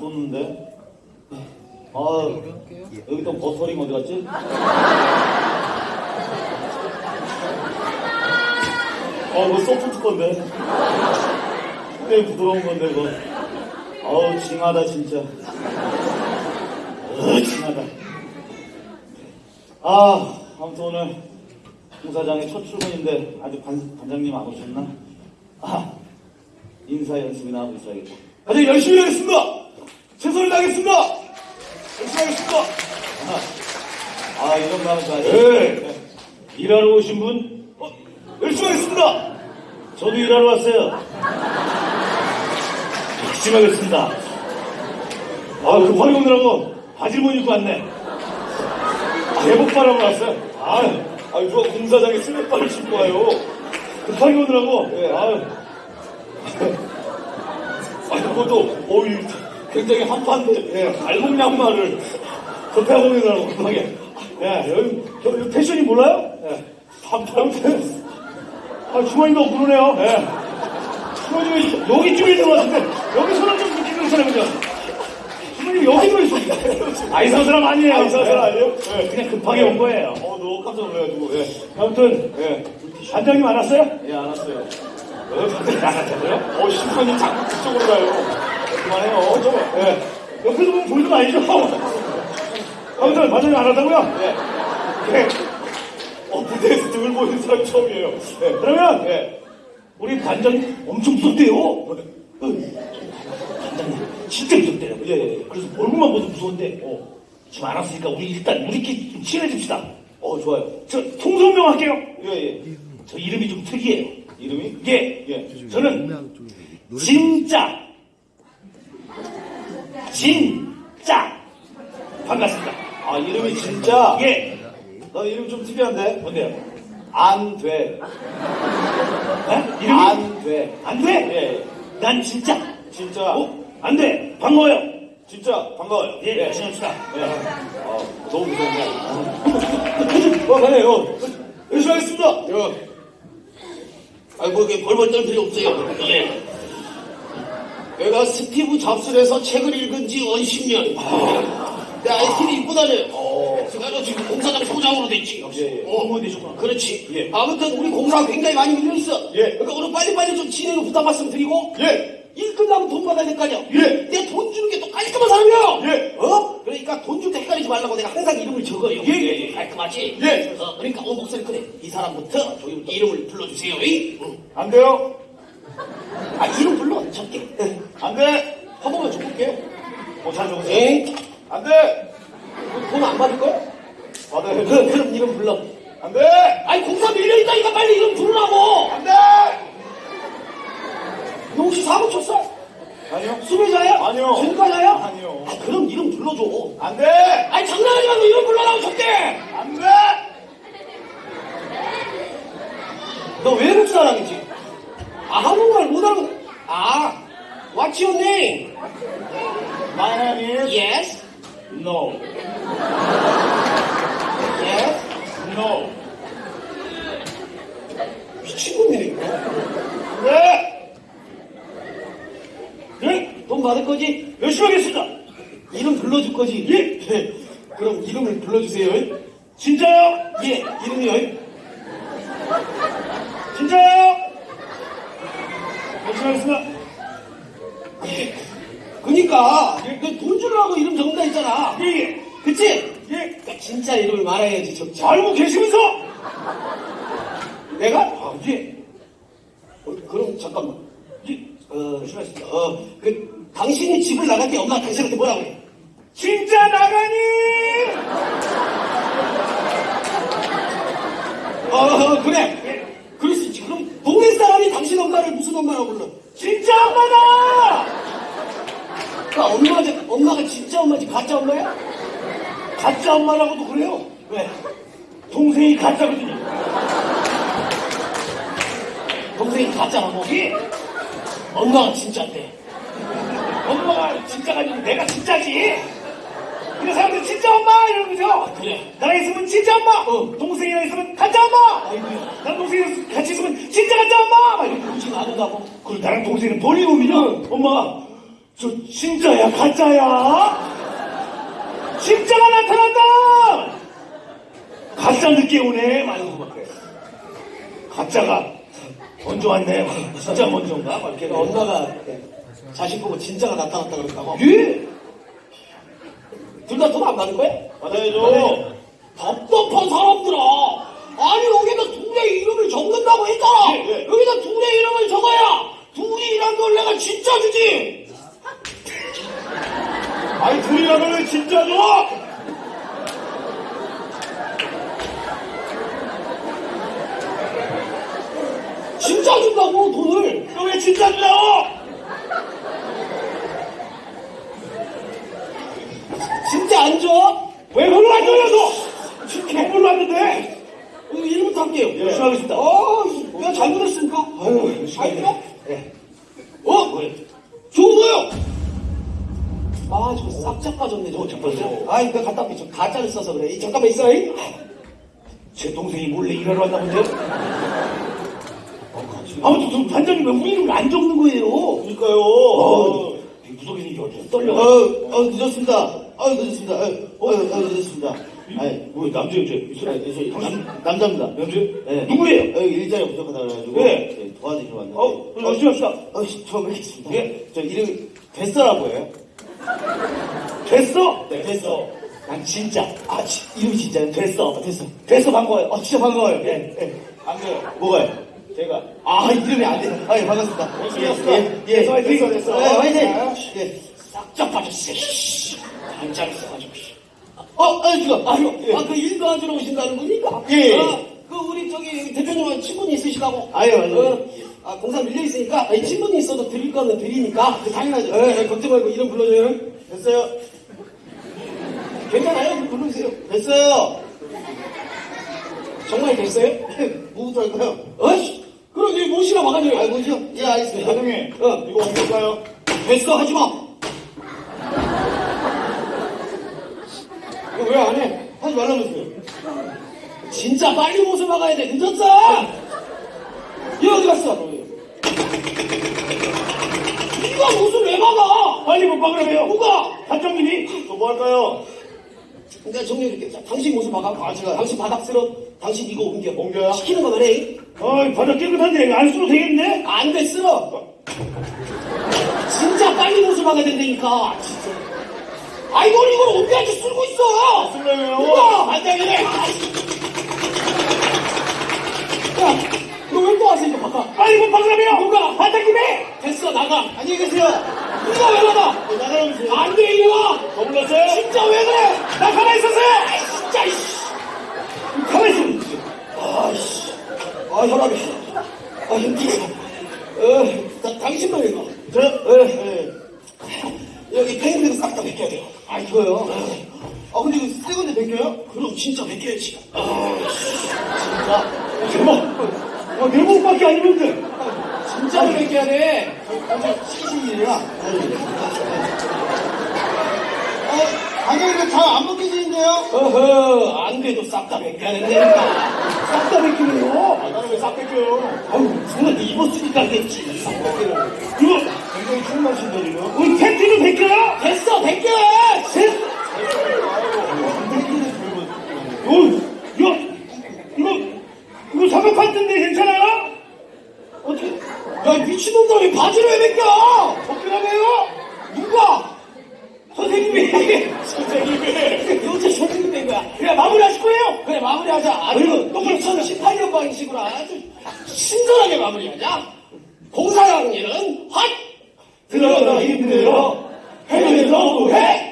쏟는데. 아, 여기 또 버터링 어디 갔지? 어, 이거 소프트 건데. 꽤 부드러운 건데, 이거. 어우, 징하다, 진짜. 어, 징하다. 아, 아무튼 오늘 공사장의 첫 출근인데 아직 반, 반장님 안 오셨나? 아, 인사 연습이나 하고 있어야겠다. 아주 열심히 하겠습니다! 최선을 다하겠습니다! 열심히 하겠습니다! 아, 아 이런 마음 잘. 네. 일하러 오신 분? 어, 열심히 하겠습니다! 저도 일하러 왔어요. 열심히 하겠습니다. 아, 급하게 오느라고 바지를 못 입고 왔네. 대복바람을 왔어요. 아, 아, 누가 공사장에 슬랙바를 신고 와요. 급하게 오느라고. 예, 아유. 아니, 그것도, 어이, 굉장히 한판데, 예, 알몸 양말을 오느라고, 급하게. 예, 여기, 저, 여기 패션이 몰라요? 예, 한판 패션. 아, 주머니도 그러네요. 예. 주머니 여기쯤에 들어왔는데, 여기 손을 좀 느끼는 사람이죠. 주머니 여기 들어있습니다. 아, 이상한 사람 아니에요. 아, 이상한 사람 아니에요? 예, 그냥 급하게 온 거예요. 어, 너무 깜짝 놀라가지고, 예. 아무튼, 예. 반장님 안 왔어요? 예, 안 왔어요. 어, 반장님 안 왔다고요? 어, 심판님 자꾸 그쪽으로 가요. 그만해요. 저, 예. 옆에서 보면 보이는 거 아니죠? 아무튼, 반장님 안 왔다고요? 예. 예. 어, 무대에서 등을 보이는 사람 처음이에요. 예. 그러면, 예. 우리 반장님 엄청 무섭대요. 어, 반장님 진짜 무섭대요. 예, 예. 그래서 얼굴만 봐도 무서운데, 어, 지금 안 왔으니까 우리 일단 우리끼리 좀 친해집시다. 어, 좋아요. 저 통성명 할게요. 예, 예. 저 이름이 좀 특이해요. 이름이? 예, 예. 저는 진짜, 진짜 반갑습니다. 아, 이름이 진짜? 예. 너 이름 좀 특이한데? 뭔데요? 안 돼. 네? 이름이? 안 돼. 안 돼? 예. 난 진짜. 진짜. 어? 안 돼. 반가워요. 진짜 반가워요. 예, 열심히 합시다. 예. 아, 너무 무서운데. 어, 가네 요. 열심히 하겠습니다. 요. 아, 뭐, 이게 벌벌 떨 필요 없어요. 예. 내가 스티브 잡스에서 책을 읽은 지 10년. 내 아이스크림 입고 다녀요. 그래서 지금 공사장 소장으로 됐지. 예, 예. 어, 공무원 되셨구나. 그렇지. 예. 아무튼 우리 공사가 굉장히 많이 밀려있어. 예. 그러니까 오늘 빨리빨리 좀 진행을 부탁 말씀 드리고. 예. 일 끝나면 돈 받아야 될 거 아니야? 예. 내가 돈 주는 게 또 깔끔한 사람이야! 예. 어? 그러니까 돈 줄 때 헷갈리지 말라고 내가 항상 이름을 적어요. 예, 예, 예. 깔끔하지? 예. 어, 그러니까 어, 목소리 그래. 이 사람부터 이름을 불러주세요. 이? 응. 안 돼요. 아, 이름 불러. 적게. 안 돼. 한 번만 줘볼게. 어, 잘 적으세요. 에? 안 돼. 돈 안 받을 거야? 받아야 그럼, 돼. 그럼 이름 불러. 안 돼. 아니, 공사 밀려있다니까 빨리 이름 부르라고! 안 돼. 너 혹시 사고 쳤어? 아니요. 수배자야? 아니요. 전과자야? 아니요. 아, 그럼 이름 불러줘. 안 돼. 아니, 장난하지 말고 이름 불러라고, 적게! 안 돼. 너 외국 사람이지? 아, 한국말 못하는 아, what's your name? My name is Yes? No. Yes? No. 미친놈이네, 이거. 안 돼. 네? 돈 받을 거지? 열심히 하겠습니다. 이름 불러줄 거지? 예. 그럼 이름을 불러주세요. 진짜요? 예, 이름이요. 진짜요? 열심히 하겠습니다. 예. 그니까, 너돈 주려고 이름 적는다 했잖아. 예, 예. 그치? 예. 그러니까 진짜 이름을 말해야지, 적지. 알고 계시면서 내가? 아, 예. 어, 그럼 잠깐만. 예. 어, 하겠습니다. 어, 그, 당신이 집을 나갈 때 엄마가 당신한테 뭐라고 그래? 진짜 나가니? 어, 어, 그래. 그럴 수 있지. 그럼 동네 사람이 당신 엄마를 무슨 엄마라고 불러? 진짜 엄마다! 그 엄마가, 엄마가 진짜 엄마지 가짜 엄마야? 가짜 엄마라고도 그래요. 왜? 동생이 가짜거든요. 동생이 가짜라고? 예. 엄마가 진짜인데. 엄마가 진짜가 아니고 내가 진짜지. 근데 사람들이 진짜 엄마 이러면서 그래. 나랑 있으면 진짜 엄마. 어. 동생이랑 있으면 가짜 엄마. 아이고야. 나랑 동생이랑 같이 있으면 진짜 가짜 엄마. 막 이렇게 그러지 않는다고? 그리고 나랑 동생은 버리고 오면 엄마 저 진짜야 가짜야? 진짜가 나타났다! 가짜 늦게 오네 많이 그래. 가짜가 먼저 왔네 진짜 먼저인가? 막 이렇게 엄마가 자식 보고 진짜가 나타났다 그랬다고. 예? 둘다 돈 안 받을 거야? 받아야죠 답답한 사람들아. 아니 여기다 둘의 이름을 적는다고 했잖아. 예, 예. 여기다 둘의 이름을 적어야 둘이란 걸 내가 진짜 주지. 아니 둘이라면 왜 진짜죠? 진짜 준다고 돈을. 너왜 진짜 주냐고? 진짜 안 줘? 왜 그걸 안 줘요 너? 지금 개물로 왔는데 이거 이름부터 할게요. 열심히 하겠습니다 어, 내가 잘못했습니까? 아유 열심히 아니요? 예. 어? 뭐예요? 좋은 거요. 아, 저거 싹짝 빠졌네, 저거. 어, 잠깐만요. 아, 이거 갖다 빼. 저 가짜를 써서 그래. 이, 잠깐만 있어, 이. 제 동생이 몰래 일하러 왔나 본데요? 아무튼 저 반장님 왜 우리 이름을 안 적는 거예요? 그러니까요. 어, 무속에서 이게 어째 어, 떨려. 어, 늦었습니다. 어, 늦었습니다. 어, 어, 어, 늦었습니다. 아니, 뭐 남자 여자 있어요? 아니, 저, 남, 남자입니다. 남자? 네. 누구예요? 어, 일자리 부족하다 그래가지고. 네. 네, 도와드리러 왔는데. 어, 열심히 합시다. 어, 씨, 처음 뵙겠습니다. 예. 저 이름이 됐어라고 해요. 됐어? 네, 됐어. 난 진짜. 아, 지, 이름이 진짜요? 됐어. 됐어. 됐어 반가워요. 아, 진짜 반가워요. 예, 예. 안 돼요. 뭐가요? 제가 아, 이름이 안 돼. 아, 예, 반갑습니다. 열심히 예, 합시다. 예, 예. 됐어, 화이팅. 됐어. 예, 화이팅. 아. 예. 싹짝 빠졌어. 씨. 반짝이 써가지고. 씨. 어, 아니, 지금. 아, 예. 아, 그 일 도와주러 오신다는 분이니까? 예, 예. 아, 그, 우리, 저기, 대표님은 친분이 있으시다고? 아유, 아유. 어, 아, 공사 밀려있으니까, 아니, 친분이 있어도 드릴 거는 드리니까, 그, 당연하죠. 예, 예, 걱정 말고 이름 불러줘요. 됐어요. 괜찮아요? 부르세요. 됐어요. 정말 됐어요? 뭐부터 할까요? 어이씨! 그럼 이 모시라 막아줘요. 아, 모시요? 예, 알겠습니다. 사장님, 어. 이거 옮길까요? 됐어, 하지 마! 이거 왜 안 해? 하지 말라면서요. 진짜 빨리 못을 막아야 돼. 늦었어! 얘 어디 갔어? 네가 못을 왜 막아? 빨리 못 박으라며요. 누가? 반장님이 또뭐 할까요? 내가 정리해줄게. 자, 당신 못을 막아. 아, 제가. 당신 바닥스러. 당신 이거 옮겨. 옮겨요? 시키는 거만 해. 어이 바닥 깨끗한데 안 쓰도 되겠네? 안 돼, 쓸어. 진짜 빨리 못을 막아야 된다니까. 진짜. 아, 이걸, 이걸 옮겨야지 쓸고 있어! 쓰려고요. 누가? 반장이네! 야, 너 왜또 왔어, 이거 바꿔? 빨리 못 박으라며요. 누가? 반장님이 됐어, 나가. 안녕히 계세요. 누가 왜 나가? 안 돼, 이리 와! 더 불렀어요? 진짜 왜 그래? 나 가만히 있었어요. 아이, 진짜, 이씨. 가만히 있어. 아이씨. 아, 혈압이. 아, 힘들어. 어, 나, 당신만 읽어. 저, 예, 예. 여기 팽이들 싹다 벗겨야 돼요. 아, 이거요? 아, 근데 이거 새 건데 벗겨요? 그럼 진짜 벗겨야지. 아, 진짜. 대박. 어, 내 몸밖에 안 입는데. 진짜로 돼. 시신이라. 어, 아니, 이거 잘안 벗겨지는데요? 어허, 안 돼도 싹 다 벗겨야 된다니까. 싹다 벗기네요. 아, 나는 왜 싹 벗겨요? 아유, 정말 입었으니까 그랬지. 싹 벗겨요. 이거, 굉장히 충만하신다, 지금. 우리 팬티는 벗겨요? 됐어, 벗겨! 됐어. 어, 이거, 이거, 이거 사벽 텐데 괜찮아요? 어떻게? 야, 이 미친놈들 왜 바지를 왜 벗겨? 벗기라며요? 누가? 선생님이. 요새 선생님 된 거야. 그냥 마무리하실 거예요? 그래, 마무리하자. 아주 똑바로 2018년 방식으로 아주 친절하게 마무리하자. 공사장 일은 핫! 들어가다 힘들어. 해면서 해.